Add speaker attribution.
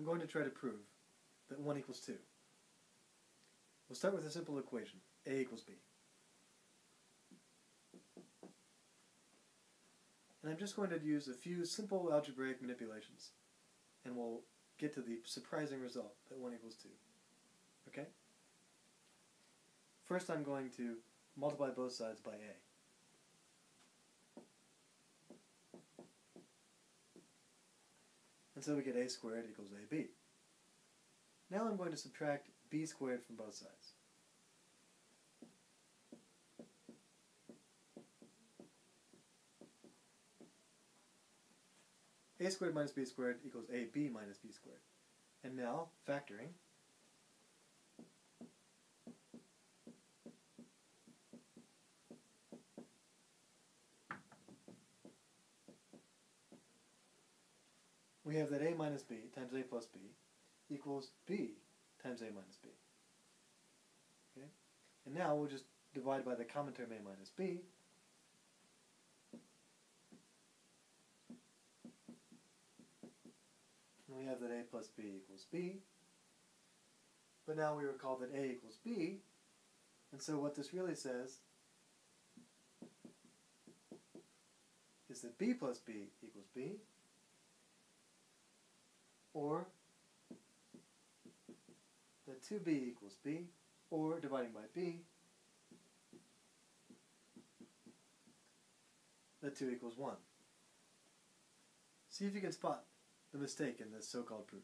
Speaker 1: I'm going to try to prove that 1 equals 2. We'll start with a simple equation, A equals B. And I'm just going to use a few simple algebraic manipulations, and we'll get to the surprising result that 1 equals 2. Okay? First I'm going to multiply both sides by A. And so we get a squared equals ab. Now I'm going to subtract b squared from both sides. a squared minus b squared equals ab minus b squared. And now, factoring, we have that a minus b times a plus b equals b times a minus b. Okay? And now we'll just divide by the common term a minus b. And we have that a plus b equals b. But now we recall that a equals b. And so what this really says is that b plus b equals b or that 2b equals b, or dividing by b, that 2 equals 1. See if you can spot the mistake in this so-called proof.